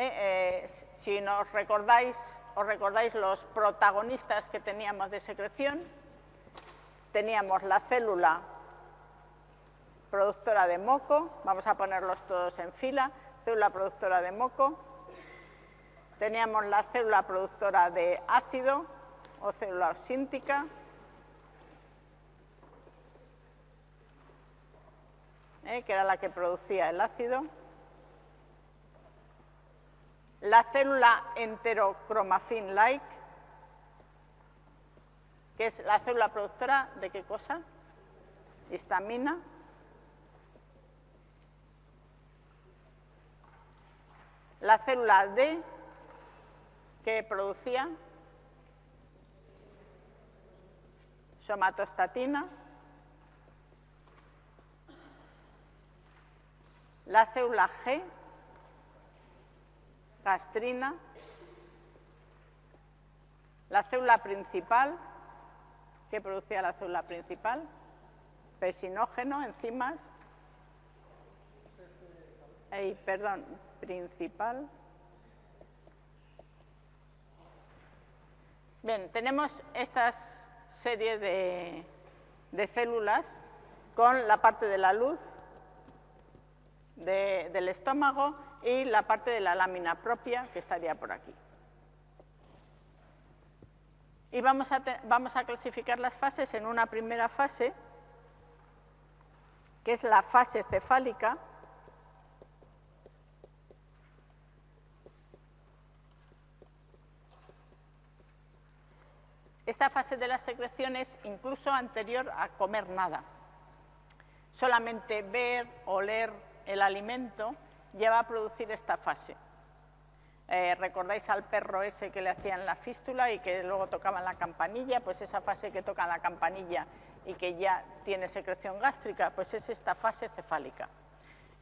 Eh, eh, si nos recordáis, os recordáis los protagonistas que teníamos de secreción, teníamos la célula productora de moco, vamos a ponerlos todos en fila, célula productora de moco, teníamos la célula productora de ácido o célula osíntica, ¿eh? que era la que producía el ácido, la célula enterocromafin-like, que es la célula productora de qué cosa? Histamina. La célula D, que producía somatostatina. La célula G, gastrina. La célula principal, que producía la célula principal, pesinógeno, enzimas. perdón, principal. Bien, tenemos esta serie de, de, células con la parte de la luz del estómago y la parte de la lámina propia que estaría por aquí. Y vamos a, vamos a clasificar las fases en una primera fase, que es la fase cefálica, Esta fase de la secreción es incluso anterior a comer nada. Solamente ver, oler el alimento lleva a producir esta fase. Eh, ¿Recordáis al perro ese que le hacían la fístula y que luego tocaban la campanilla? Pues esa fase que toca la campanilla y que ya tiene secreción gástrica, pues es esta fase cefálica.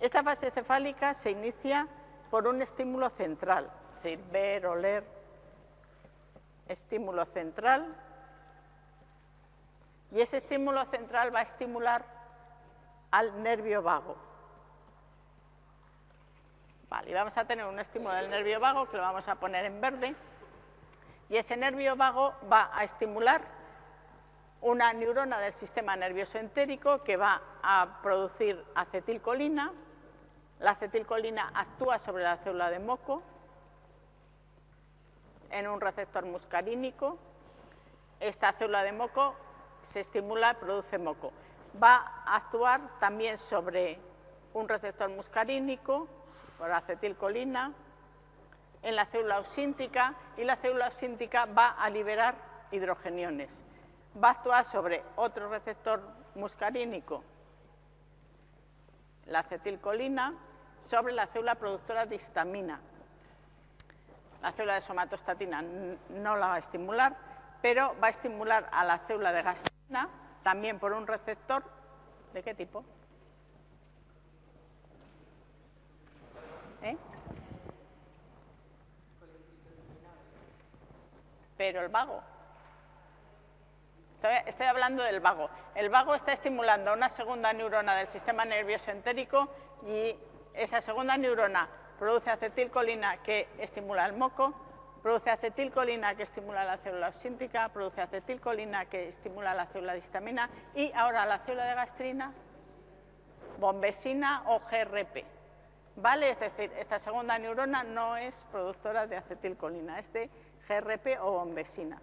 Esta fase cefálica se inicia por un estímulo central, es decir, ver, oler, estímulo central, y ese estímulo central va a estimular al nervio vago. Vale, y vamos a tener un estímulo del nervio vago que lo vamos a poner en verde, y ese nervio vago va a estimular una neurona del sistema nervioso entérico que va a producir acetilcolina, la acetilcolina actúa sobre la célula de moco, en un receptor muscarínico. Esta célula de moco se estimula, produce moco. Va a actuar también sobre un receptor muscarínico, por acetilcolina, en la célula osíntica y la célula osíntica va a liberar hidrogeniones. Va a actuar sobre otro receptor muscarínico, la acetilcolina, sobre la célula productora de histamina, la célula de somatostatina no la va a estimular, pero va a estimular a la célula de gastrina también por un receptor. ¿De qué tipo? ¿Eh? Pero el vago. Estoy, hablando del vago. El vago está estimulando una segunda neurona del sistema nervioso entérico y esa segunda neurona produce acetilcolina que estimula el moco, produce acetilcolina que estimula la célula osíntica, produce acetilcolina que estimula la célula de histamina y ahora la célula de gastrina, bombesina o GRP. ¿Vale? Es decir, esta segunda neurona no es productora de acetilcolina, es de GRP o bombesina.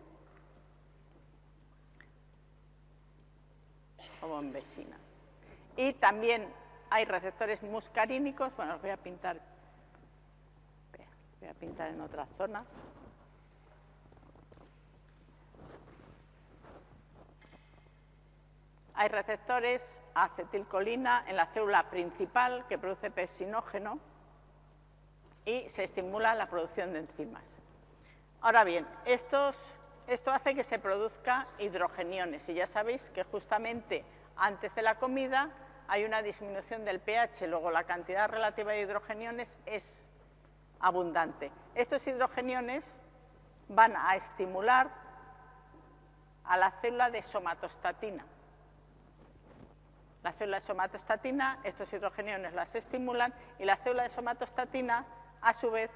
O bombesina. Y también hay receptores muscarínicos, bueno, os voy a pintar Voy a pintar en otra zona. Hay receptores acetilcolina en la célula principal que produce pepsinógeno y se estimula la producción de enzimas. Ahora bien, esto hace que se produzca hidrogeniones y ya sabéis que justamente antes de la comida hay una disminución del pH, luego la cantidad relativa de hidrogeniones es abundante. Estos hidrogeniones van a estimular a la célula de somatostatina. La célula de somatostatina, estos hidrogeniones las estimulan y la célula de somatostatina, a su vez,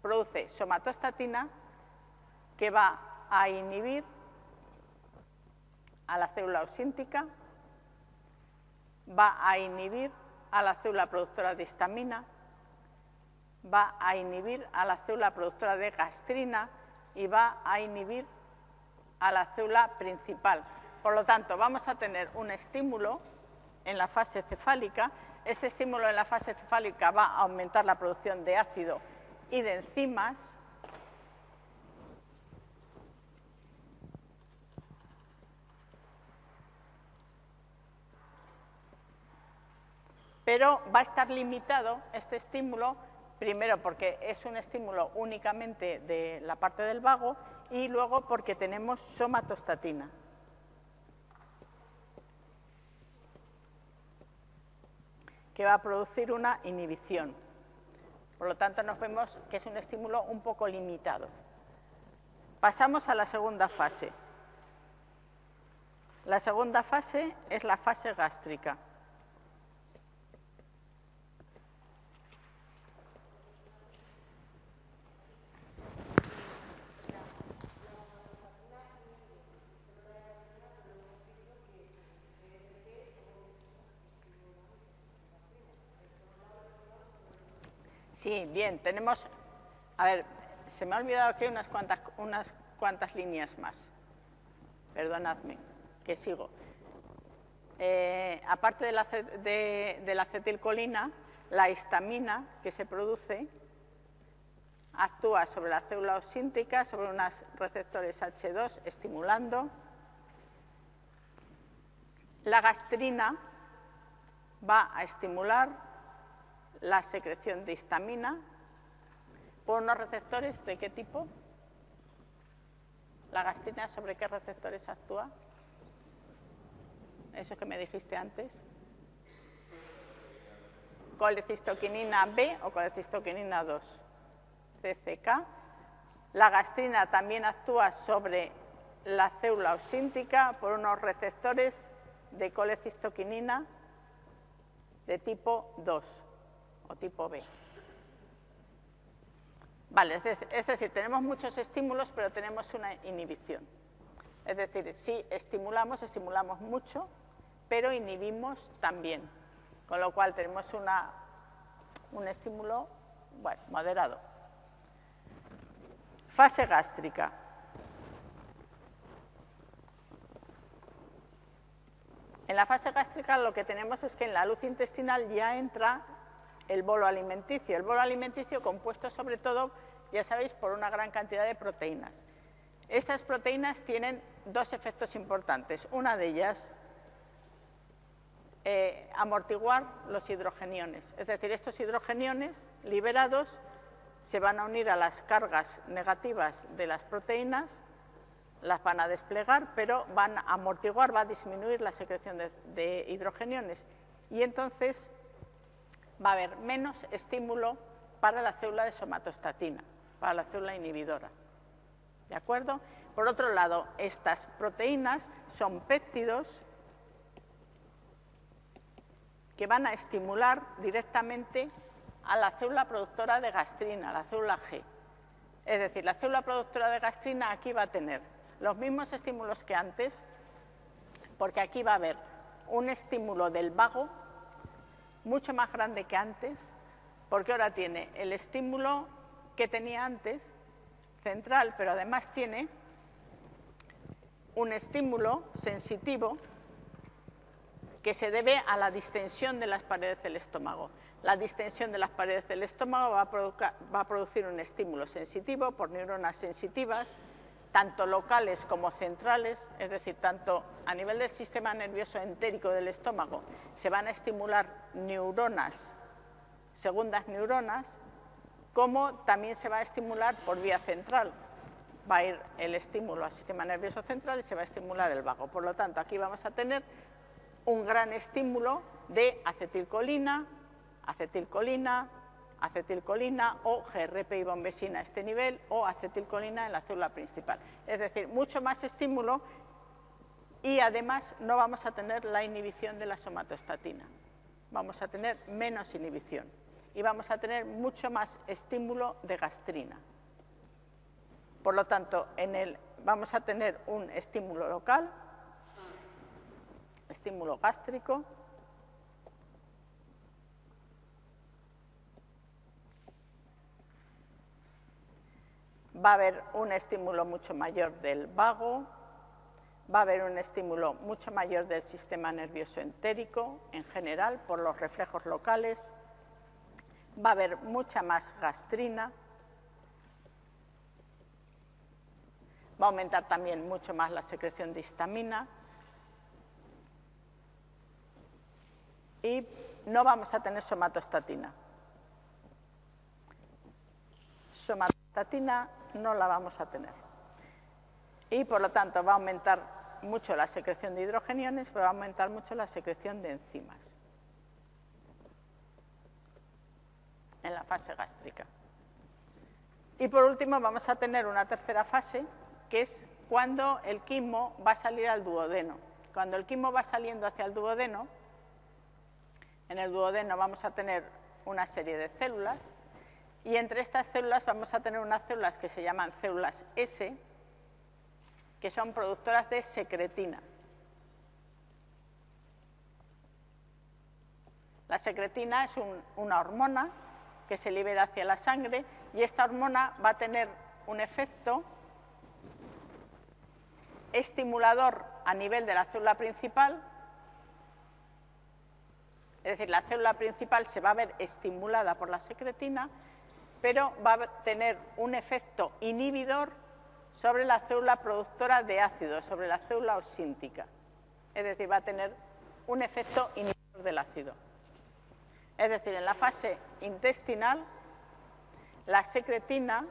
produce somatostatina que va a inhibir a la célula osíntica, va a inhibir a la célula productora de histamina, va a inhibir a la célula productora de gastrina y va a inhibir a la célula principal. Por lo tanto, vamos a tener un estímulo en la fase cefálica. Este estímulo en la fase cefálica va a aumentar la producción de ácido y de enzimas. Pero va a estar limitado este estímulo, primero porque es un estímulo únicamente de la parte del vago y luego porque tenemos somatostatina. Que va a producir una inhibición. Por lo tanto, nos vemos que es un estímulo un poco limitado. Pasamos a la segunda fase. La segunda fase es la fase gástrica. Sí, bien, tenemos... A ver, se me ha olvidado aquí unas cuantas, unas cuantas líneas más. Perdonadme, que sigo. Eh, aparte de la, de la acetilcolina, la histamina que se produce actúa sobre la célula osíntica, sobre unos receptores H2, estimulando. La gastrina va a estimular la secreción de histamina por unos receptores de qué tipo? ¿La gastrina sobre qué receptores actúa? Eso que me dijiste antes. Colecistoquinina B o colecistoquinina 2, CCK. La gastrina también actúa sobre la célula osíntica por unos receptores de colecistoquinina de tipo 2 o tipo B. Vale, es decir, tenemos muchos estímulos, pero tenemos una inhibición. Es decir, si estimulamos, estimulamos mucho, pero inhibimos también. Con lo cual tenemos una, un estímulo bueno, moderado. Fase gástrica. En la fase gástrica lo que tenemos es que en la luz intestinal ya entra el bolo alimenticio. El bolo alimenticio compuesto sobre todo, ya sabéis, por una gran cantidad de proteínas. Estas proteínas tienen dos efectos importantes. Una de ellas, eh, amortiguar los hidrogeniones. Es decir, estos hidrogeniones liberados se van a unir a las cargas negativas de las proteínas, las van a desplegar, pero van a amortiguar, va a disminuir la secreción de, de hidrogeniones. Y entonces va a haber menos estímulo para la célula de somatostatina, para la célula inhibidora. ¿De acuerdo? Por otro lado, estas proteínas son péptidos que van a estimular directamente a la célula productora de gastrina, la célula G. Es decir, la célula productora de gastrina aquí va a tener los mismos estímulos que antes, porque aquí va a haber un estímulo del vago mucho más grande que antes, porque ahora tiene el estímulo que tenía antes, central, pero además tiene un estímulo sensitivo que se debe a la distensión de las paredes del estómago. La distensión de las paredes del estómago va a, va a producir un estímulo sensitivo por neuronas sensitivas, tanto locales como centrales, es decir, tanto a nivel del sistema nervioso entérico del estómago, se van a estimular neuronas, segundas neuronas, como también se va a estimular por vía central. Va a ir el estímulo al sistema nervioso central y se va a estimular el vago. Por lo tanto, aquí vamos a tener un gran estímulo de acetilcolina, acetilcolina, acetilcolina o GRP y bombesina a este nivel o acetilcolina en la célula principal. Es decir, mucho más estímulo y además no vamos a tener la inhibición de la somatostatina. Vamos a tener menos inhibición. y vamos a tener mucho más estímulo de gastrina. Por lo tanto, en el, vamos a tener un estímulo local, estímulo gástrico, va a haber un estímulo mucho mayor del vago, va a haber un estímulo mucho mayor del sistema nervioso entérico en general por los reflejos locales, va a haber mucha más gastrina, va a aumentar también mucho más la secreción de histamina y no vamos a tener somatostatina. Somatostatina no la vamos a tener. Y por lo tanto va a aumentar mucho la secreción de hidrogeniones, pero va a aumentar mucho la secreción de enzimas en la fase gástrica. Y por último vamos a tener una tercera fase, que es cuando el quimo va a salir al duodeno. Cuando el quimo va saliendo hacia el duodeno, en el duodeno vamos a tener una serie de células y entre estas células vamos a tener unas células que se llaman células S, que son productoras de secretina. La secretina es una hormona que se libera hacia la sangre y esta hormona va a tener un efecto estimulador a nivel de la célula principal, es decir, la célula principal se va a ver estimulada por la secretina pero va a tener un efecto inhibidor sobre la célula productora de ácido, sobre la célula osíntica. Es decir, va a tener un efecto inhibidor del ácido. Es decir, en la fase intestinal, la secretina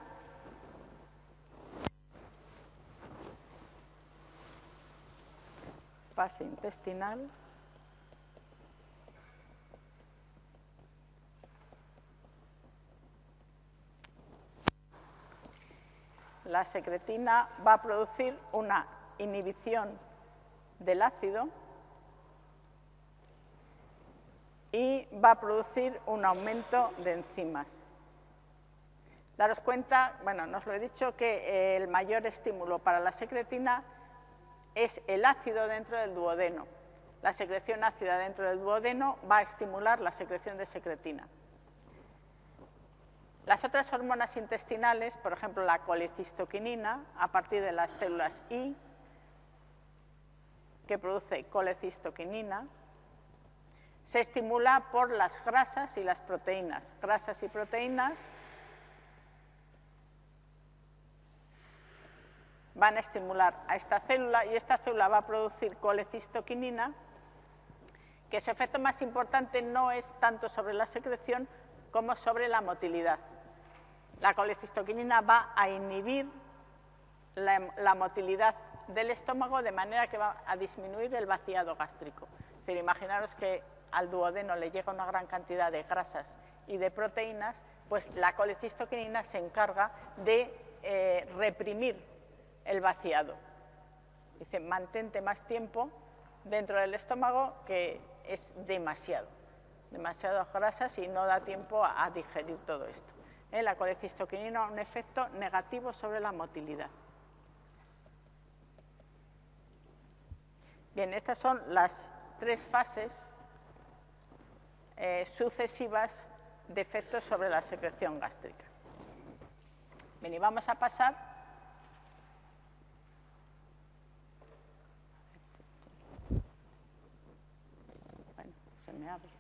fase intestinal la secretina va a producir una inhibición del ácido y va a producir un aumento de enzimas. Daros cuenta, bueno, nos lo he dicho, que el mayor estímulo para la secretina es el ácido dentro del duodeno. La secreción ácida dentro del duodeno va a estimular la secreción de secretina. Las otras hormonas intestinales, por ejemplo la colecistoquinina, a partir de las células I, que produce colecistoquinina, se estimula por las grasas y las proteínas. Grasas y proteínas van a estimular a esta célula y esta célula va a producir colecistoquinina, que su efecto más importante no es tanto sobre la secreción como sobre la motilidad la colecistoquinina va a inhibir la, motilidad del estómago de manera que va a disminuir el vaciado gástrico. Es decir, imaginaros que al duodeno le llega una gran cantidad de grasas y de proteínas, pues la colecistoquinina se encarga de eh, reprimir el vaciado. Dice, mantente más tiempo dentro del estómago que es demasiado, demasiadas grasas y no da tiempo a digerir todo esto la colecistoquinina un efecto negativo sobre la motilidad. Bien, estas son las tres fases eh, sucesivas de efectos sobre la secreción gástrica. Bien, y vamos a pasar bueno, se me abre.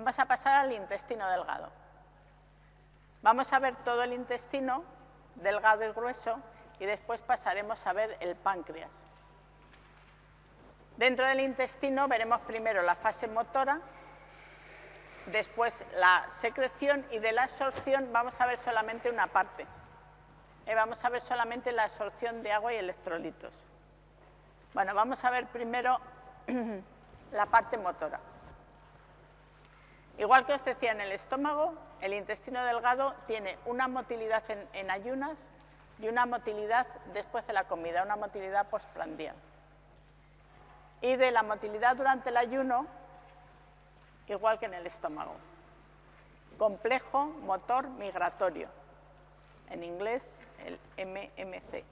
Vamos a pasar al intestino delgado. Vamos a ver todo el intestino delgado y grueso y después pasaremos a ver el páncreas. Dentro del intestino veremos primero la fase motora, después la secreción y de la absorción vamos a ver solamente una parte. Eh, vamos a ver solamente la absorción de agua y electrolitos. Bueno, vamos a ver primero la parte motora. Igual que os decía en el estómago, el intestino delgado tiene una motilidad en, ayunas y una motilidad después de la comida, una motilidad postprandial. Y de la motilidad durante el ayuno, igual que en el estómago. Complejo motor migratorio, en inglés el MMC.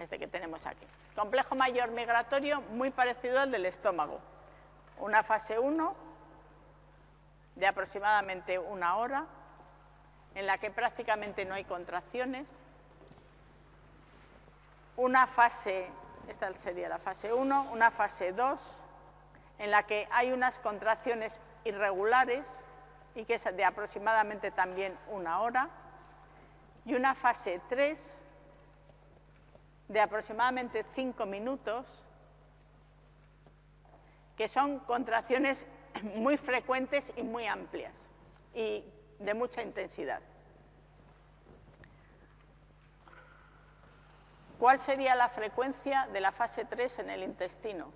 Este que tenemos aquí. Complejo mayor migratorio muy parecido al del estómago. Una fase 1 de aproximadamente una hora, en la que prácticamente no hay contracciones. Una fase, esta sería la fase 1, una fase 2, en la que hay unas contracciones irregulares y que es de aproximadamente también una hora, y una fase 3 de aproximadamente 5 minutos, que son contracciones muy frecuentes y muy amplias y de mucha intensidad. ¿Cuál sería la frecuencia de la fase 3 en el intestino?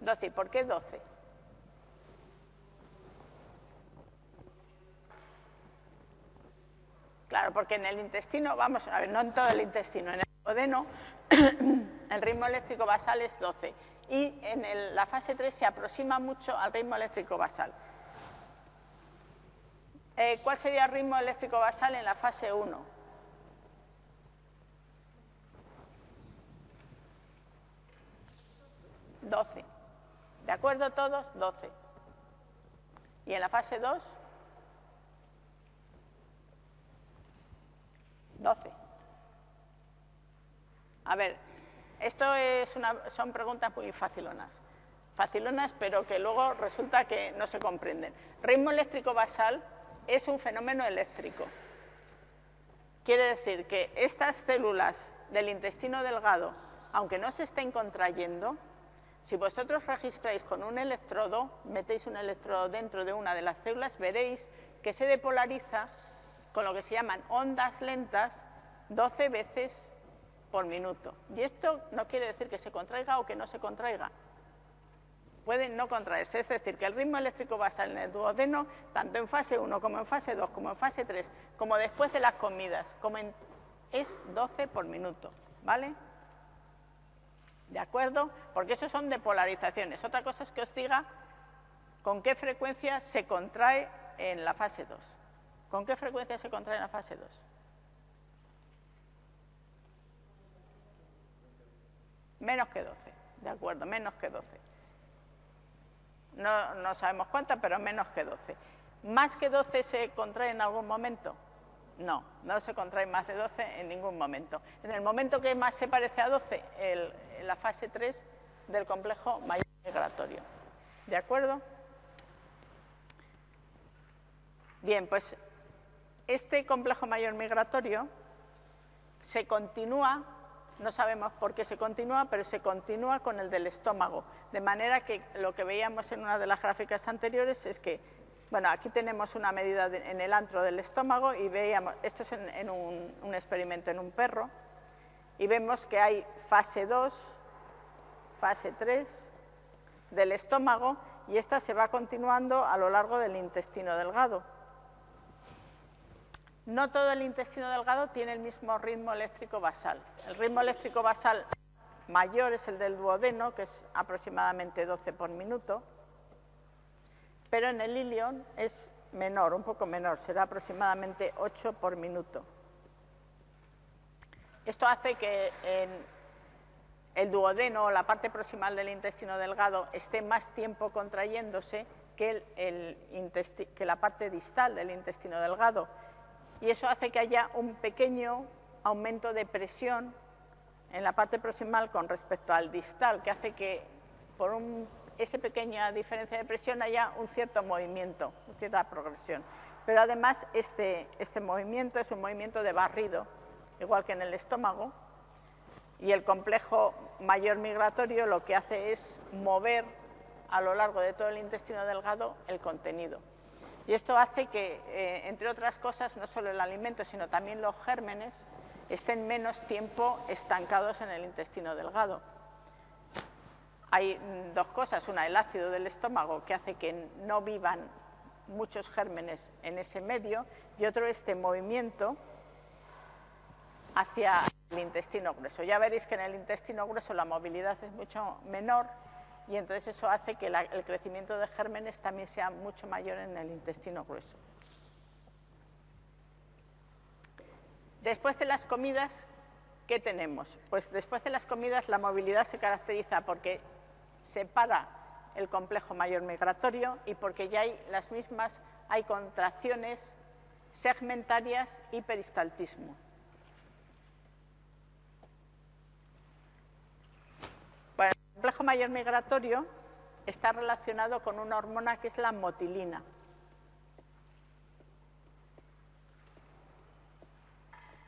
12. ¿Por qué 12? Claro, porque en el intestino, vamos a ver, no en todo el intestino, en el duodeno el ritmo eléctrico basal es 12 y en la fase 3 se aproxima mucho al ritmo eléctrico basal. Eh, ¿Cuál sería el ritmo eléctrico basal en la fase 1? ¿12? ¿De acuerdo todos? 12. ¿Y en la fase 2? 12. A ver, esto es una, son preguntas muy facilonas. Facilonas, pero que luego resulta que no se comprenden. Ritmo eléctrico basal es un fenómeno eléctrico. Quiere decir que estas células del intestino delgado, aunque no se estén contrayendo, si vosotros registráis con un electrodo, metéis un electrodo dentro de una de las células, veréis que se depolariza con lo que se llaman ondas lentas 12 veces por minuto. Y esto no quiere decir que se contraiga o que no se contraiga. Puede no contraerse, es decir, que el ritmo eléctrico basal en el duodeno, tanto en fase 1 como en fase 2, como en fase 3, como después de las comidas, es 12 por minuto, ¿vale? ¿De acuerdo? Porque eso son depolarizaciones. Otra cosa es que os diga con qué frecuencia se contrae en la fase 2. ¿Con qué frecuencia se contrae en la fase 2? Menos que 12, de acuerdo, menos que 12. No, no sabemos cuántas, pero menos que 12. ¿Más que 12 se contrae en algún momento? No, no se contrae más de 12 en ningún momento. En el momento que más se parece a 12, el, la fase 3 del complejo mayor migratorio. ¿De acuerdo? Bien, pues este complejo mayor migratorio se continúa no sabemos por qué se continúa, pero se continúa con el del estómago. De manera que lo que veíamos en una de las gráficas anteriores es que, bueno, aquí tenemos una medida en el antro del estómago y veíamos, esto es en, un, un, experimento en un perro, y vemos que hay fase 2, fase 3 del estómago y esta se va continuando a lo largo del intestino delgado. No todo el intestino delgado tiene el mismo ritmo eléctrico basal. El ritmo eléctrico basal mayor es el del duodeno, que es aproximadamente 12 por minuto, pero en el ilion es menor, un poco menor, será aproximadamente 8 por minuto. Esto hace que el duodeno, la parte proximal del intestino delgado, esté más tiempo contrayéndose que, que la parte distal del intestino delgado, y eso hace que haya un pequeño aumento de presión en la parte proximal con respecto al distal, que hace que por esa pequeña diferencia de presión haya un cierto movimiento, una cierta progresión. Pero además este, este movimiento es un movimiento de barrido, igual que en el estómago, y el complejo mayor migratorio lo que hace es mover a lo largo de todo el intestino delgado el contenido. Y esto hace que, eh, entre otras cosas, no solo el alimento, sino también los gérmenes estén menos tiempo estancados en el intestino delgado. hay mm, dos cosas, una el ácido del estómago que hace que no vivan muchos gérmenes en ese medio y otro este movimiento hacia el intestino grueso. Ya veréis que en el intestino grueso la movilidad es mucho menor y entonces eso hace que el crecimiento de gérmenes también sea mucho mayor en el intestino grueso. Después de las comidas, ¿qué tenemos? Pues después de las comidas la movilidad se caracteriza porque separa el complejo mayor migratorio y porque ya hay las mismas, hay contracciones segmentarias y peristaltismo. Bueno, el complejo mayor migratorio está relacionado con una hormona que es la motilina.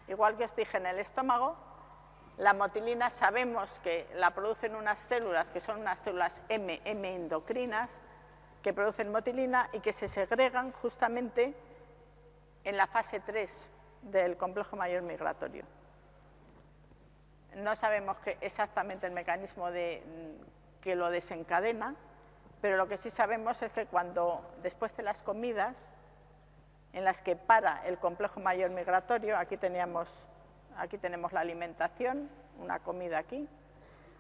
Igual que os dije en el estómago, la motilina sabemos que la producen unas células que son unas células M, M endocrinas, que producen motilina y que se segregan justamente en la fase 3 del complejo mayor migratorio. No sabemos exactamente el mecanismo de, que lo desencadena, pero lo que sí sabemos es que cuando después de las comidas en las que para el complejo mayor migratorio, aquí teníamos aquí tenemos la alimentación, una comida aquí.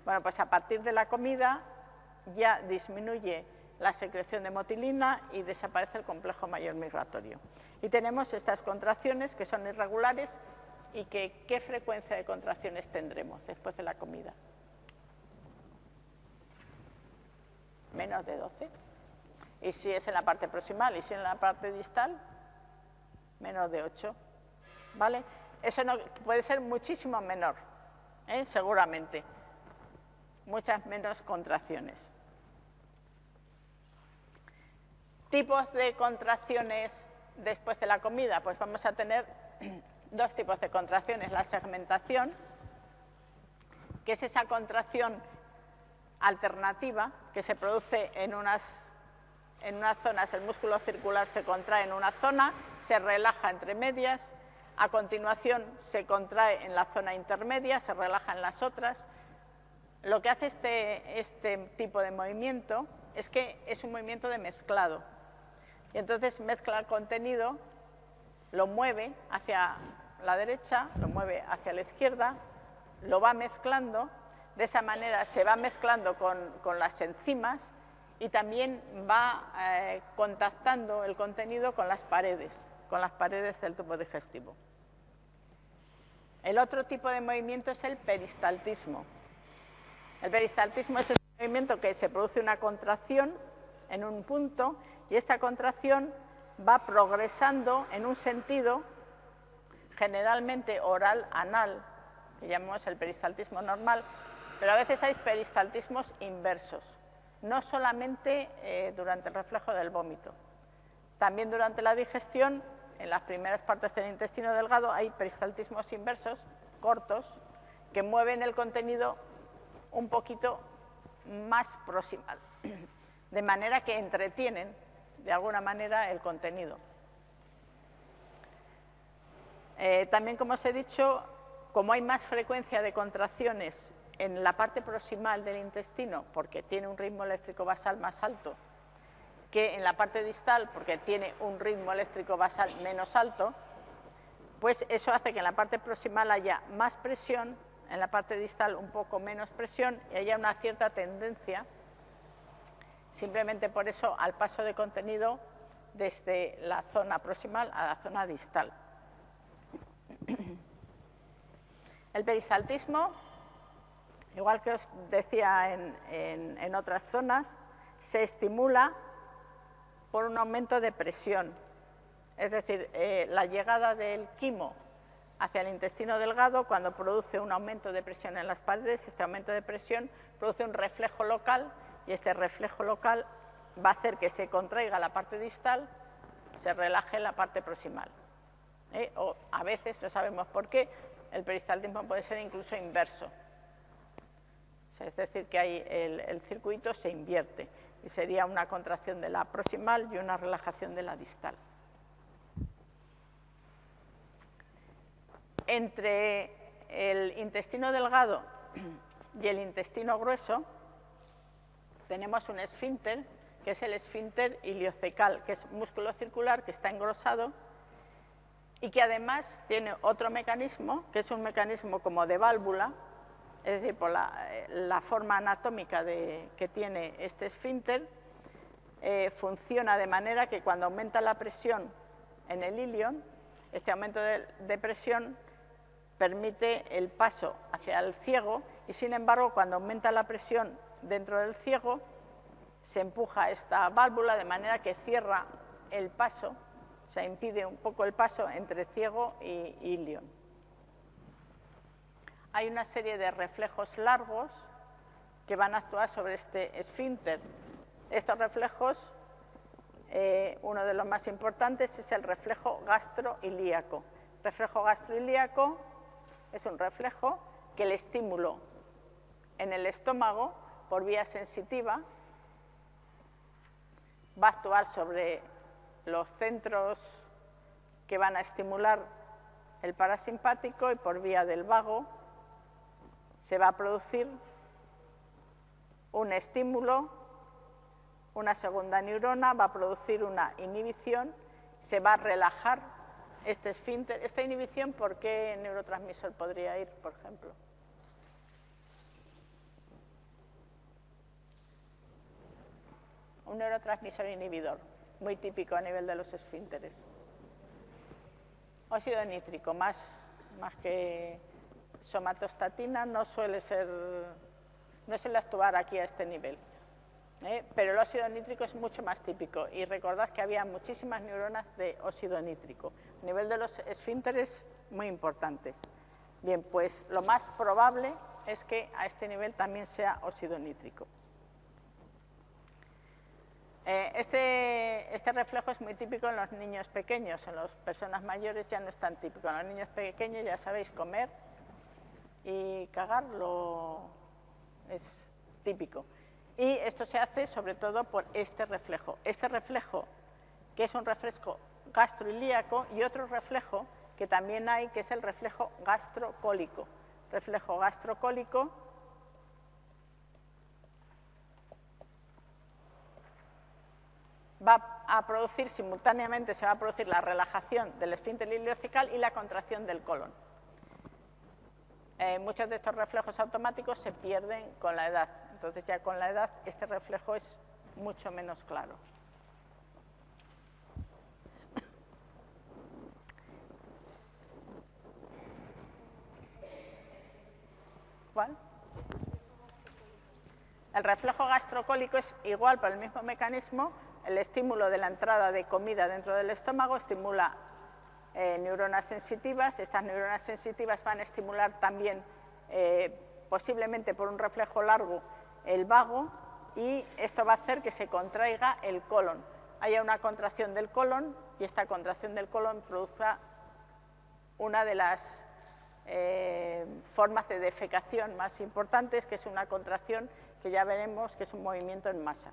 Bueno, pues a partir de la comida ya disminuye la secreción de motilina y desaparece el complejo mayor migratorio. Y tenemos estas contracciones que son irregulares y qué frecuencia de contracciones tendremos después de la comida. Menos de 12. Y si es en la parte proximal y si en la parte distal, menos de 8. ¿Vale? Eso puede ser muchísimo menor, ¿eh? seguramente. Muchas menos contracciones. Tipos de contracciones después de la comida, pues vamos a tener dos tipos de contracciones. La segmentación, que es esa contracción alternativa que se produce en unas, en unas zonas, el músculo circular se contrae en una zona, se relaja entre medias, a continuación se contrae en la zona intermedia, se relaja en las otras. Lo que hace este, este tipo de movimiento es que es un movimiento de mezclado. Y entonces mezcla el contenido, lo mueve hacia la derecha, lo mueve hacia la izquierda, lo va mezclando, de esa manera se va mezclando con, las enzimas y también va eh, contactando el contenido con las paredes con las paredes del tubo digestivo. El otro tipo de movimiento es el peristaltismo. El peristaltismo es el movimiento que se produce una contracción en un punto y esta contracción va progresando en un sentido generalmente oral-anal, que llamamos el peristaltismo normal, pero a veces hay peristaltismos inversos, no solamente eh, durante el reflejo del vómito, también durante la digestión en las primeras partes del intestino delgado hay peristaltismos inversos, cortos, que mueven el contenido un poquito más proximal, de manera que entretienen de alguna manera el contenido. Eh, también, como os he dicho, como hay más frecuencia de contracciones en la parte proximal del intestino, porque tiene un ritmo eléctrico basal más alto que en la parte distal, porque tiene un ritmo eléctrico basal menos alto, pues eso hace que en la parte proximal haya más presión, en la parte distal un poco menos presión y haya una cierta tendencia, simplemente por eso, al paso de contenido desde la zona proximal a la zona distal. El peristaltismo, igual que os decía en, en otras zonas, se estimula por un aumento de presión. Es decir, eh, la llegada del quimo hacia el intestino delgado, cuando produce un aumento de presión en las paredes, este aumento de presión produce un reflejo local y este reflejo local va a hacer que se contraiga la parte distal, se relaje la parte proximal. ¿eh? O a veces, no sabemos por qué, el peristaltismo puede ser incluso inverso. es decir, que hay el circuito se invierte y sería una contracción de la proximal y una relajación de la distal. Entre el intestino delgado y el intestino grueso tenemos un esfínter, que es el esfínter iliocecal, que es músculo circular que está engrosado y que además tiene otro mecanismo, que es un mecanismo como de válvula, es decir, por la, eh, forma anatómica que tiene este esfínter, eh, funciona de manera que cuando aumenta la presión en el ilion, este aumento de, presión permite el paso hacia el ciego y sin embargo cuando aumenta la presión dentro del ciego se empuja esta válvula de manera que cierra el paso, sea, impide un poco el paso entre ciego y ilion. Hay una serie de reflejos largos que van a actuar sobre este esfínter. Estos reflejos eh, uno de los más importantes es el reflejo gastroilíaco. Reflejo gastroilíaco es un reflejo que el estímulo en el estómago por vía sensitiva va a actuar sobre los centros que van a estimular el parasimpático y por vía del vago se va a producir un estímulo una segunda neurona va a producir una inhibición, se va a relajar este esfínter. Esta inhibición, ¿por qué neurotransmisor podría ir, por ejemplo? Un neurotransmisor inhibidor, muy típico a nivel de los esfínteres. Óxido nítrico, más, más que somatostatina, no suele ser, no suele actuar aquí a este nivel. ¿eh? pero el óxido nítrico es mucho más típico y recordad que había muchísimas neuronas de óxido nítrico. A nivel de los esfínteres, muy importantes. Bien, pues lo más probable es que a este nivel también sea óxido nítrico. Eh, este, este, reflejo es muy típico en los niños pequeños, en las personas mayores ya no es tan típico. En los niños pequeños ya sabéis, comer y cagarlo es típico. Y esto se hace sobre todo por este reflejo. Este reflejo, que es un reflejo gastroilíaco, y otro reflejo que también hay, que es el reflejo gastrocólico. Reflejo gastrocólico va a producir simultáneamente, se va a producir la relajación del esfínter ileocecal y la contracción del colon. Eh, muchos de estos reflejos automáticos se pierden con la edad. Entonces ya con la edad este reflejo es mucho menos claro. ¿Cuál? El reflejo gastrocólico es igual por el mismo mecanismo, el estímulo de la entrada de comida dentro del estómago estimula eh, neuronas sensitivas, estas neuronas sensitivas van a estimular también, eh, posiblemente por un reflejo largo, el vago y esto va a hacer que se contraiga el colon. Haya una contracción del colon y esta contracción del colon produzca una de las eh, formas de defecación más importantes, que es una contracción que ya veremos que es un movimiento en masa.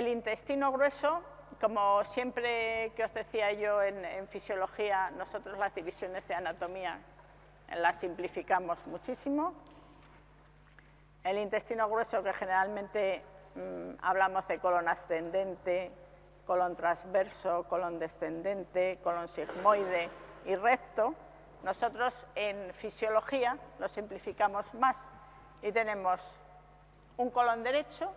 El intestino grueso como siempre que os decía yo en, fisiología, nosotros las divisiones de anatomía las simplificamos muchísimo. El intestino grueso, que generalmente mm, hablamos de colon ascendente, colon transverso, colon descendente, colon sigmoide y recto, nosotros en fisiología lo simplificamos más y tenemos un colon derecho,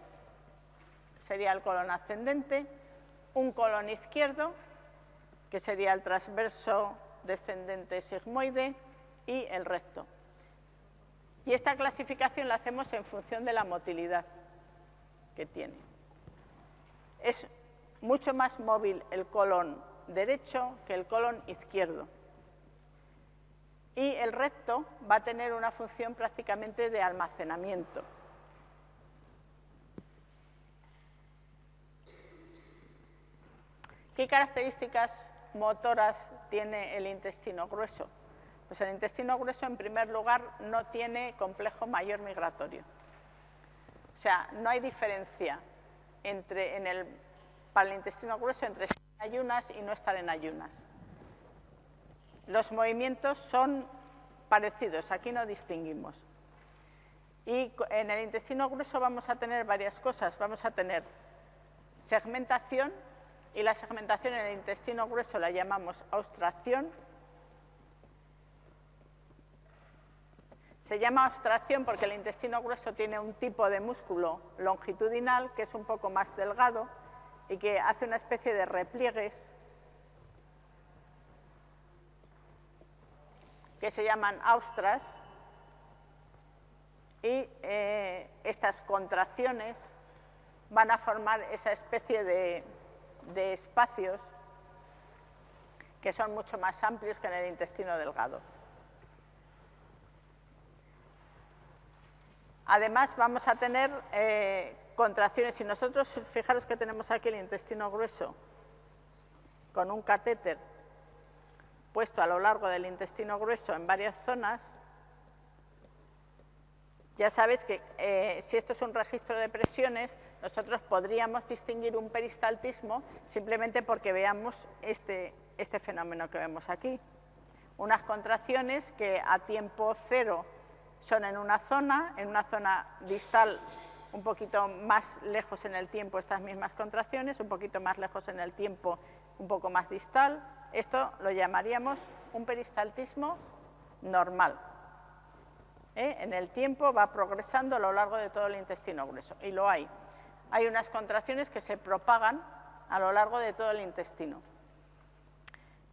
sería el colon ascendente, un colon izquierdo, que sería el transverso descendente sigmoide, y el recto. Y esta clasificación la hacemos en función de la motilidad que tiene. Es mucho más móvil el colon derecho que el colon izquierdo. Y el recto va a tener una función prácticamente de almacenamiento. ¿Qué características motoras tiene el intestino grueso? Pues el intestino grueso, en primer lugar, no tiene complejo mayor migratorio. O sea, no hay diferencia entre, en el, para el intestino grueso entre estar en ayunas y no estar en ayunas. Los movimientos son parecidos, aquí no distinguimos. Y en el intestino grueso vamos a tener varias cosas. Vamos a tener segmentación, y la segmentación en el intestino grueso la llamamos austracción. Se llama austracción porque el intestino grueso tiene un tipo de músculo longitudinal que es un poco más delgado y que hace una especie de repliegues que se llaman austras y eh, estas contracciones van a formar esa especie de, de espacios que son mucho más amplios que en el intestino delgado. Además, vamos a tener eh, contracciones. Si nosotros, fijaros que tenemos aquí el intestino grueso con un catéter puesto a lo largo del intestino grueso en varias zonas, ya sabéis que eh, si esto es un registro de presiones, nosotros podríamos distinguir un peristaltismo simplemente porque veamos este, este fenómeno que vemos aquí. Unas contracciones que a tiempo cero son en una zona, en una zona distal un poquito más lejos en el tiempo estas mismas contracciones, un poquito más lejos en el tiempo un poco más distal. Esto lo llamaríamos un peristaltismo normal. ¿eh? en el tiempo va progresando a lo largo de todo el intestino grueso, y lo hay. Hay unas contracciones que se propagan a lo largo de todo el intestino.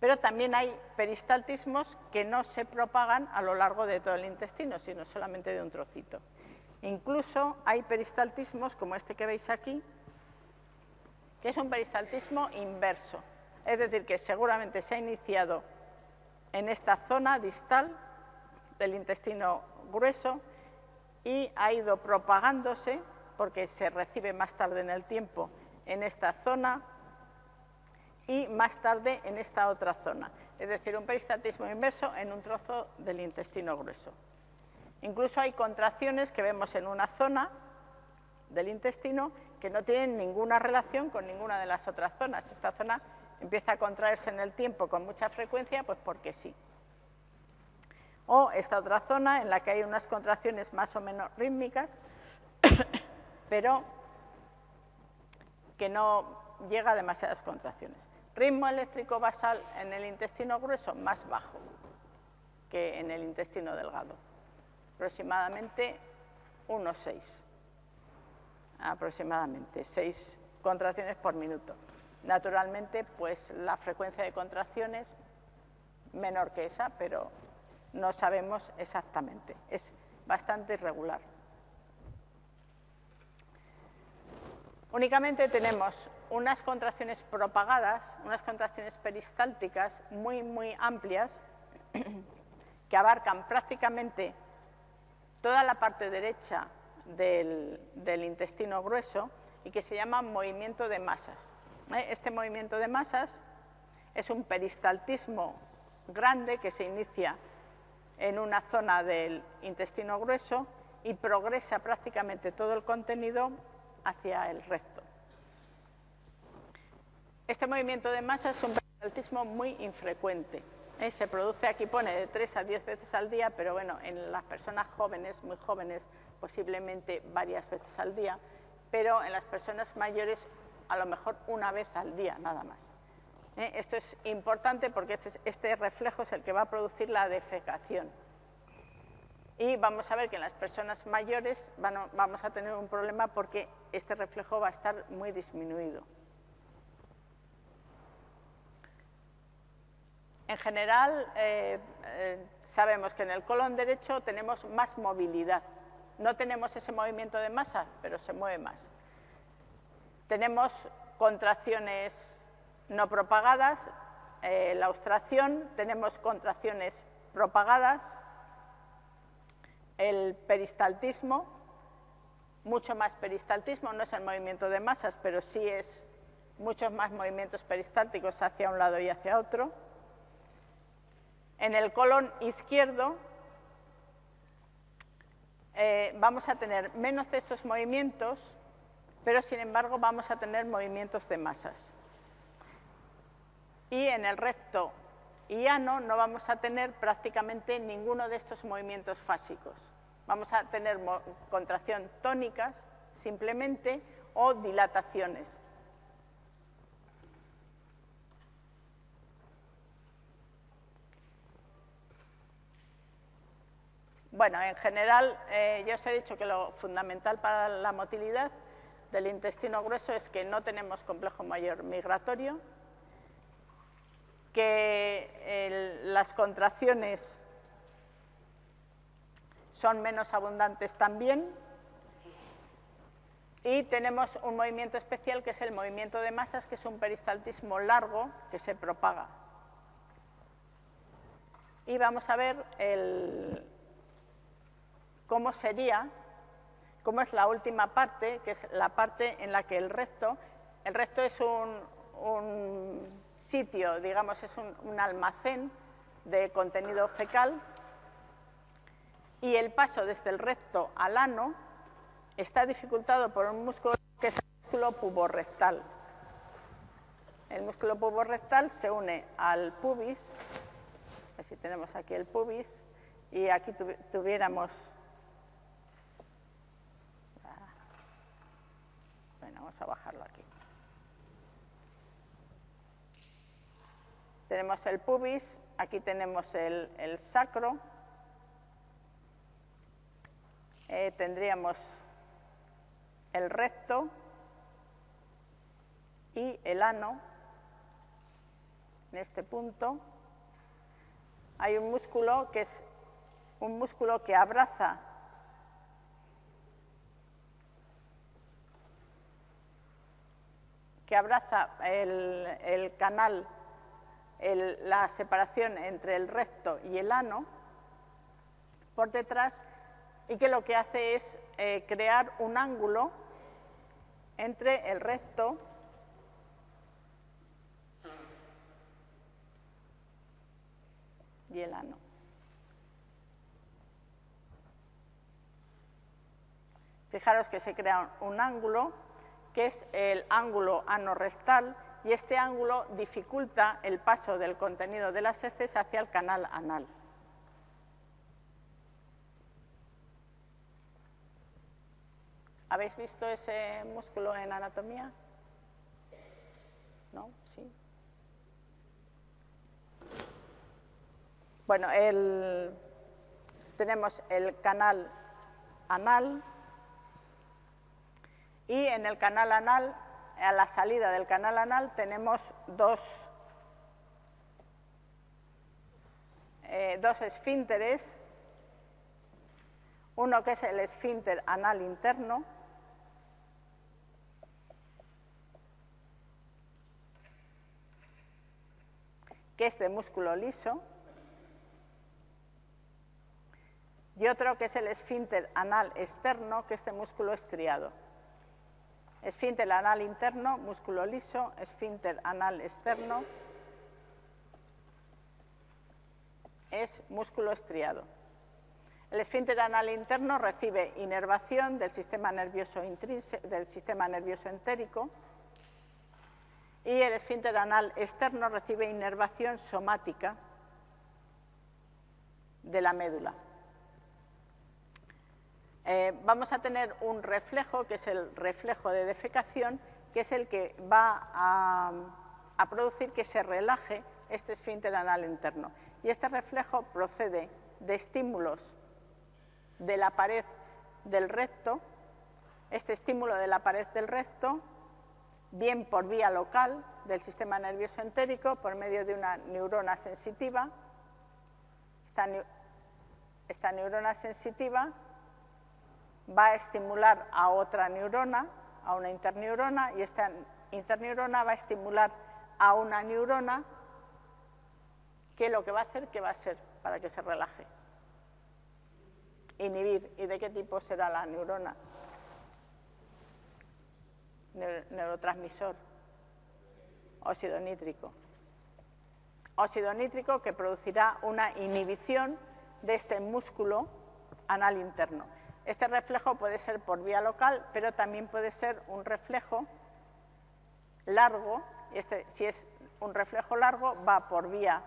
Pero también hay peristaltismos que no se propagan a lo largo de todo el intestino, sino solamente de un trocito. Incluso hay peristaltismos, como este que veis aquí, que es un peristaltismo inverso. Es decir, que seguramente se ha iniciado en esta zona distal del intestino grueso y ha ido propagándose, porque se recibe más tarde en el tiempo, en esta zona y más tarde en esta otra zona. Es decir, un peristatismo inverso en un trozo del intestino grueso. Incluso hay contracciones que vemos en una zona del intestino que no tienen ninguna relación con ninguna de las otras zonas. Esta zona empieza a contraerse en el tiempo con mucha frecuencia, pues porque sí o esta otra zona en la que hay unas contracciones más o menos rítmicas, pero que no llega a demasiadas contracciones. Ritmo eléctrico basal en el intestino grueso más bajo que en el intestino delgado, aproximadamente 1,6, aproximadamente 6 contracciones por minuto. Naturalmente, pues la frecuencia de contracciones menor que esa, pero no sabemos exactamente, es bastante irregular. Únicamente tenemos unas contracciones propagadas, unas contracciones peristálticas muy, muy amplias, que abarcan prácticamente toda la parte derecha del, intestino grueso y que se llama movimiento de masas. ¿eh? Este movimiento de masas es un peristaltismo grande que se inicia en una zona del intestino grueso y progresa prácticamente todo el contenido hacia el recto. Este movimiento de masa es un peristaltismo muy infrecuente. ¿eh? Se produce, aquí pone, de 3 a 10 veces al día, pero bueno, en las personas jóvenes, muy jóvenes, posiblemente varias veces al día, pero en las personas mayores a lo mejor una vez al día, nada más. ¿eh? Esto es importante porque este, este, reflejo es el que va a producir la defecación. Y vamos a ver que en las personas mayores vamos a tener un problema porque este reflejo va a estar muy disminuido. En general, eh, eh, sabemos que en el colon derecho tenemos más movilidad. No tenemos ese movimiento de masa, pero se mueve más. Tenemos contracciones no propagadas, eh, la austración, tenemos contracciones propagadas, el peristaltismo, mucho más peristaltismo, no es el movimiento de masas, pero sí es muchos más movimientos peristálticos hacia un lado y hacia otro. En el colon izquierdo eh, vamos a tener menos de estos movimientos, pero sin embargo vamos a tener movimientos de masas y en el recto y ano no vamos a tener prácticamente ninguno de estos movimientos fásicos. Vamos a tener contracción tónicas simplemente o dilataciones. Bueno, en general, eh, yo os he dicho que lo fundamental para la motilidad del intestino grueso es que no tenemos complejo mayor migratorio, que las contracciones son menos abundantes también y tenemos un movimiento especial que es el movimiento de masas, que es un peristaltismo largo que se propaga. Y vamos a ver cómo sería, cómo es la última parte, que es la parte en la que el recto, el recto es un sitio, digamos, es un, almacén de contenido fecal y el paso desde el recto al ano está dificultado por un músculo que es el músculo puborrectal. El músculo puborrectal se une al pubis, así tenemos aquí el pubis, y aquí tuviéramos... Bueno, vamos a bajarlo aquí. Tenemos el pubis, aquí tenemos el, sacro, eh, tendríamos el recto y el ano en este punto. Hay un músculo que es un músculo que abraza que abraza el, el canal la separación entre el recto y el ano por detrás y que lo que hace es eh, crear un ángulo entre el recto y el ano. Fijaros que se crea un ángulo que es el ángulo ano-rectal y este ángulo dificulta el paso del contenido de las heces hacia el canal anal. ¿Habéis visto ese músculo en anatomía? ¿No? ¿Sí? Bueno, tenemos el canal anal y en el canal anal a la salida del canal anal tenemos dos, eh, dos esfínteres, uno que es el esfínter anal interno, que es de músculo liso, y otro que es el esfínter anal externo, que es de músculo estriado. Esfínter anal interno, músculo liso, esfínter anal externo, es músculo estriado. El esfínter anal interno recibe inervación del sistema nervioso, del sistema nervioso entérico y el esfínter anal externo recibe inervación somática de la médula. Eh, vamos a tener un reflejo, que es el reflejo de defecación, que es el que va a, producir que se relaje este esfínter anal interno. Y este reflejo procede de estímulos de la pared del recto, este estímulo de la pared del recto, bien por vía local del sistema nervioso entérico, por medio de una neurona sensitiva. esta neurona sensitiva va a estimular a otra neurona, a una interneurona, y esta interneurona va a estimular a una neurona que lo que va a hacer, ¿qué va a ser para que se relaje? Inhibir. ¿Y de qué tipo será la neurona? Neurotransmisor. Óxido nítrico. Óxido nítrico que producirá una inhibición de este músculo anal interno. Este reflejo puede ser por vía local, pero también puede ser un reflejo largo. Este, si es un reflejo largo, va por vía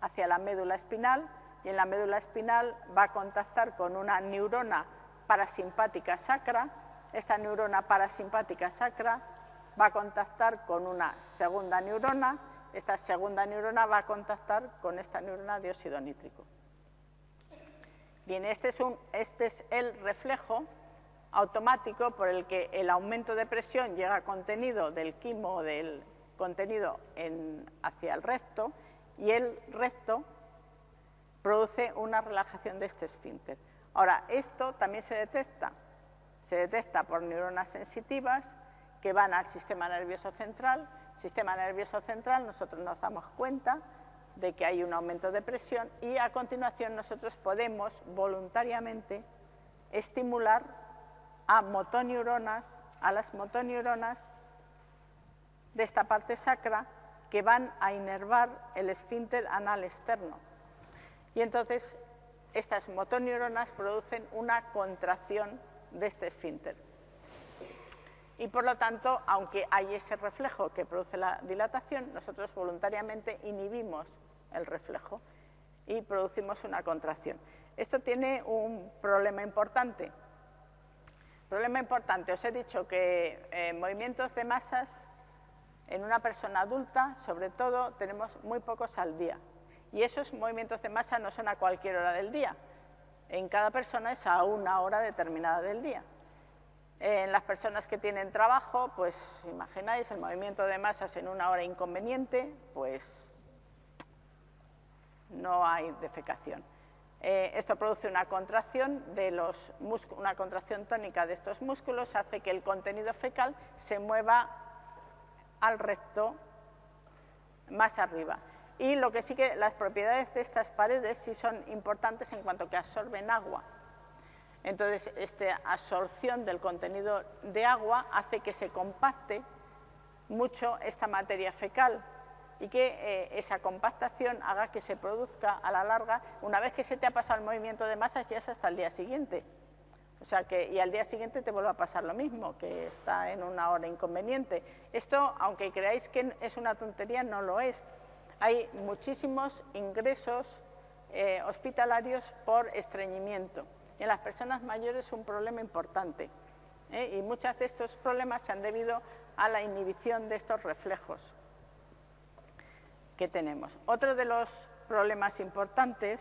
hacia la médula espinal y en la médula espinal va a contactar con una neurona parasimpática sacra. Esta neurona parasimpática sacra va a contactar con una segunda neurona. Esta segunda neurona va a contactar con esta neurona de óxido nítrico. Bien, este es, este es el reflejo automático por el que el aumento de presión llega contenido del quimo del contenido hacia el recto y el recto produce una relajación de este esfínter. Ahora, esto también se detecta, se detecta por neuronas sensitivas que van al sistema nervioso central. Sistema nervioso central, nosotros nos damos cuenta de que hay un aumento de presión y a continuación nosotros podemos voluntariamente estimular a motoneuronas, a las motoneuronas de esta parte sacra que van a inervar el esfínter anal externo. Y entonces estas motoneuronas producen una contracción de este esfínter. Y por lo tanto, aunque hay ese reflejo que produce la dilatación, nosotros voluntariamente inhibimos el reflejo y producimos una contracción. Esto tiene un problema importante. Problema importante, os he dicho que en movimientos de masas en una persona adulta, sobre todo, tenemos muy pocos al día. Y esos movimientos de masa no son a cualquier hora del día. En cada persona es a una hora determinada del día. En las personas que tienen trabajo, pues imagináis el movimiento de masas en una hora inconveniente, pues no hay defecación. Eh, esto produce una contracción, de los una contracción tónica de estos músculos, hace que el contenido fecal se mueva al recto más arriba. Y lo que sí que las propiedades de estas paredes sí son importantes en cuanto que absorben agua. Entonces, esta absorción del contenido de agua hace que se compacte mucho esta materia fecal y que eh, esa compactación haga que se produzca a la larga, una vez que se te ha pasado el movimiento de masas, ya es hasta el día siguiente. O sea que, y al día siguiente te vuelve a pasar lo mismo, que está en una hora inconveniente. Esto, aunque creáis que es una tontería, no lo es. Hay muchísimos ingresos eh, hospitalarios por estreñimiento. En las personas mayores es un problema importante. ¿eh? Y muchos de estos problemas se han debido a la inhibición de estos reflejos que tenemos. Otro de los problemas importantes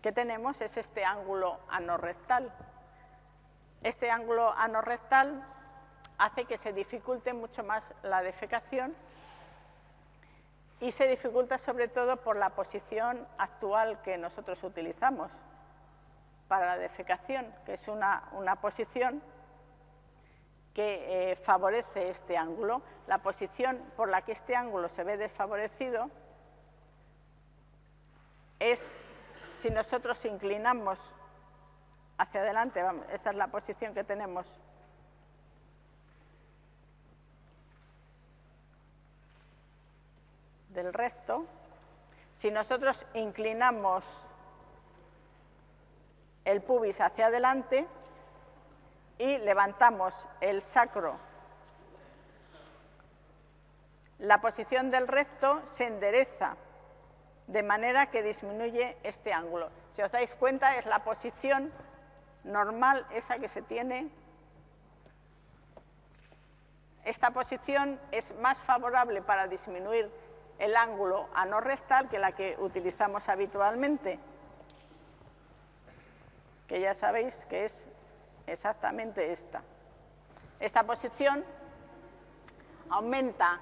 que tenemos es este ángulo anorrectal. Este ángulo anorrectal hace que se dificulte mucho más la defecación y se dificulta sobre todo por la posición actual que nosotros utilizamos para la defecación, que es una, posición que eh, favorece este ángulo. La posición por la que este ángulo se ve desfavorecido es si nosotros inclinamos hacia adelante, esta es la posición que tenemos del recto, si nosotros inclinamos el pubis hacia adelante y levantamos el sacro, la posición del recto se endereza de manera que disminuye este ángulo. Si os dais cuenta, es la posición normal esa que se tiene. Esta posición es más favorable para disminuir el ángulo anorrectal que la que utilizamos habitualmente, que ya sabéis que es exactamente esta. Esta posición aumenta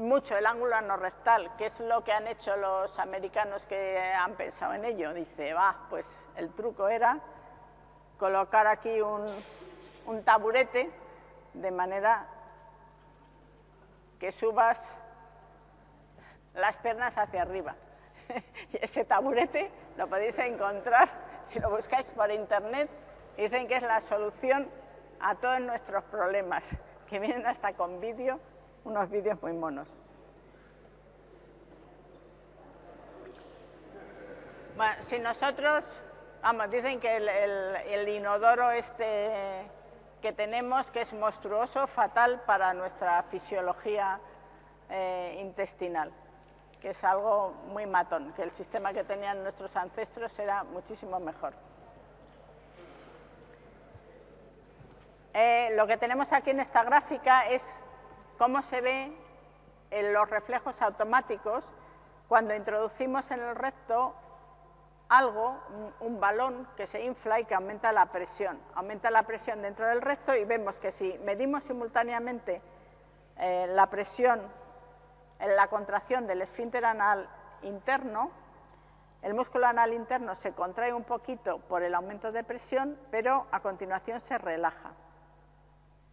mucho el ángulo anorrectal, que es lo que han hecho los americanos que han pensado en ello. Dice, va, pues el truco era colocar aquí un taburete de manera que subas las piernas hacia arriba. y ese taburete lo podéis encontrar si lo buscáis por internet. Dicen que es la solución a todos nuestros problemas, que vienen hasta con vídeo unos vídeos muy monos. Bueno, si nosotros, vamos, dicen que el, inodoro este que tenemos, que es monstruoso, fatal para nuestra fisiología eh, intestinal. Que es algo muy matón, que el sistema que tenían nuestros ancestros era muchísimo mejor. Eh, lo que tenemos aquí en esta gráfica es cómo se ve en los reflejos automáticos cuando introducimos en el recto algo, un, balón que se infla y que aumenta la presión. Aumenta la presión dentro del recto y vemos que si medimos simultáneamente eh, la presión en la contracción del esfínter anal interno, el músculo anal interno se contrae un poquito por el aumento de presión, pero a continuación se relaja.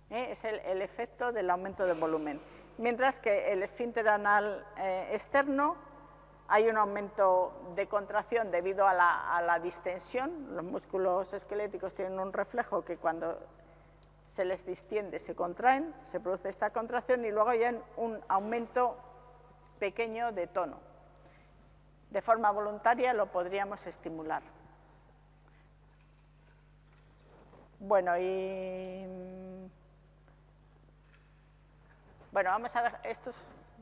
¿Eh? Es el, efecto del aumento de volumen. Mientras que el esfínter anal eh, externo hay un aumento de contracción debido a la, a la, distensión. Los músculos esqueléticos tienen un reflejo que cuando se les distiende se contraen, se produce esta contracción y luego hay un aumento pequeño de tono. De forma voluntaria lo podríamos estimular. Bueno, y... Bueno, vamos a ver, estos...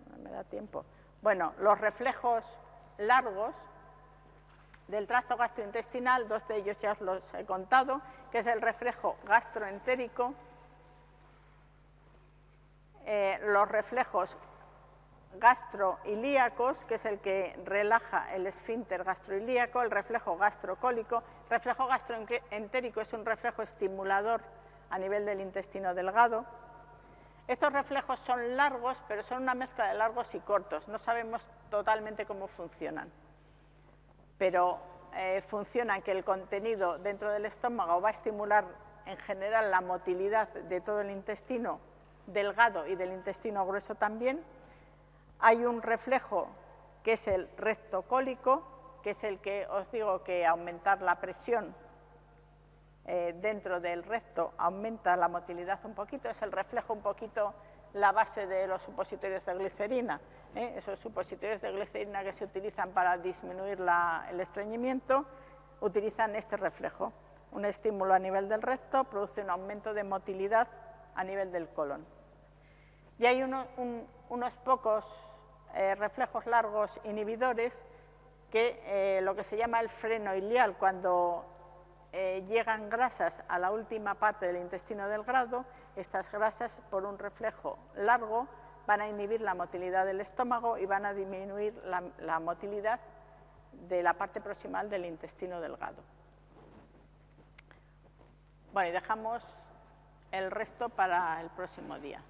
No me da tiempo. Bueno, los reflejos largos del tracto gastrointestinal, dos de ellos ya os los he contado, que es el reflejo gastroentérico, eh, los reflejos gastroilíacos, que es el que relaja el esfínter gastroilíaco, el reflejo gastrocólico. El reflejo gastroentérico es un reflejo estimulador a nivel del intestino delgado. Estos reflejos son largos, pero son una mezcla de largos y cortos. No sabemos totalmente cómo funcionan, pero eh, funcionan que el contenido dentro del estómago va a estimular en general la motilidad de todo el intestino delgado y del intestino grueso también, hay un reflejo que es el rectocólico, que es el que os digo que aumentar la presión eh, dentro del recto aumenta la motilidad un poquito, es el reflejo un poquito la base de los supositorios de glicerina, ¿eh? esos supositorios de glicerina que se utilizan para disminuir el estreñimiento, utilizan este reflejo. Un estímulo a nivel del recto produce un aumento de motilidad a nivel del colon. Y hay unos pocos eh, reflejos largos inhibidores que eh, lo que se llama el freno ilial, cuando eh, llegan grasas a la última parte del intestino delgado, estas grasas por un reflejo largo van a inhibir la motilidad del estómago y van a disminuir la, la motilidad de la parte proximal del intestino delgado. Bueno, y dejamos el resto para el próximo día.